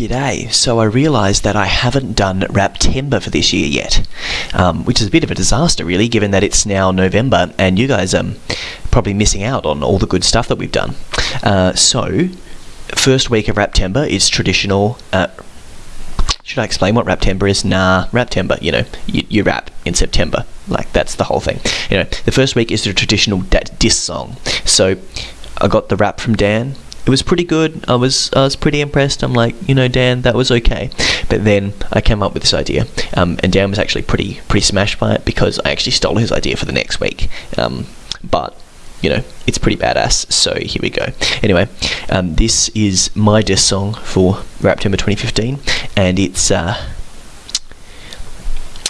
G'day. So I realised that I haven't done Raptember for this year yet, um, which is a bit of a disaster, really, given that it's now November and you guys are probably missing out on all the good stuff that we've done. Uh, so, first week of Raptember is traditional. Uh, should I explain what Raptember is? Nah, Raptember, you know, you, you rap in September. Like, that's the whole thing. You know, the first week is the traditional diss song. So, I got the rap from Dan it was pretty good. I was I was pretty impressed. I'm like, you know, Dan, that was okay. But then I came up with this idea, um, and Dan was actually pretty pretty smashed by it because I actually stole his idea for the next week. Um, but you know, it's pretty badass. So here we go. Anyway, um, this is my diss song for Raptember 2015, and it's. Uh,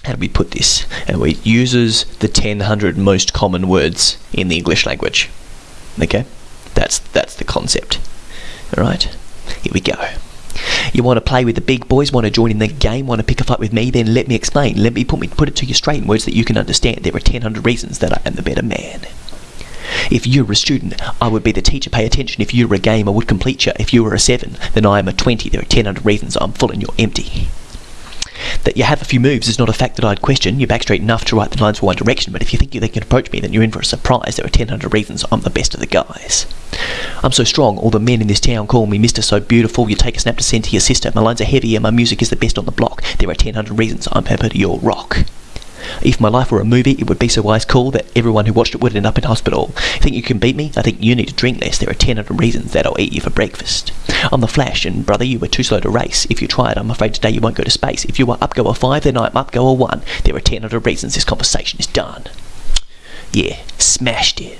how do we put this? And it uses the 1000 most common words in the English language. Okay? That's that's the concept. All right, here we go. You want to play with the big boys, want to join in the game, want to pick a fight with me, then let me explain. Let me put me put it to you straight in words that you can understand. There are 1000 reasons that I am the better man. If you were a student, I would be the teacher. Pay attention. If you were a game, I would complete you. If you were a 7, then I am a 20. There are 1000 reasons I'm full and you're empty. That you have a few moves is not a fact that I'd question. You're back straight enough to write the lines for one direction, but if you think they can approach me, then you're in for a surprise. There are 1000 reasons I'm the best of the guys. I'm so strong, all the men in this town call me Mr. So Beautiful. You take a snap to send to your sister. My lines are heavy and my music is the best on the block. There are 1000 reasons I'm Pepper to your rock. If my life were a movie, it would be so wise cool that everyone who watched it would end up in hospital. Think you can beat me? I think you need to drink less. There are 1000 reasons that I'll eat you for breakfast. I'm the Flash, and brother, you were too slow to race. If you tried, I'm afraid today you won't go to space. If you are up go a 5, then I'm up go a 1. There are 1000 reasons this conversation is done. Yeah, smashed it.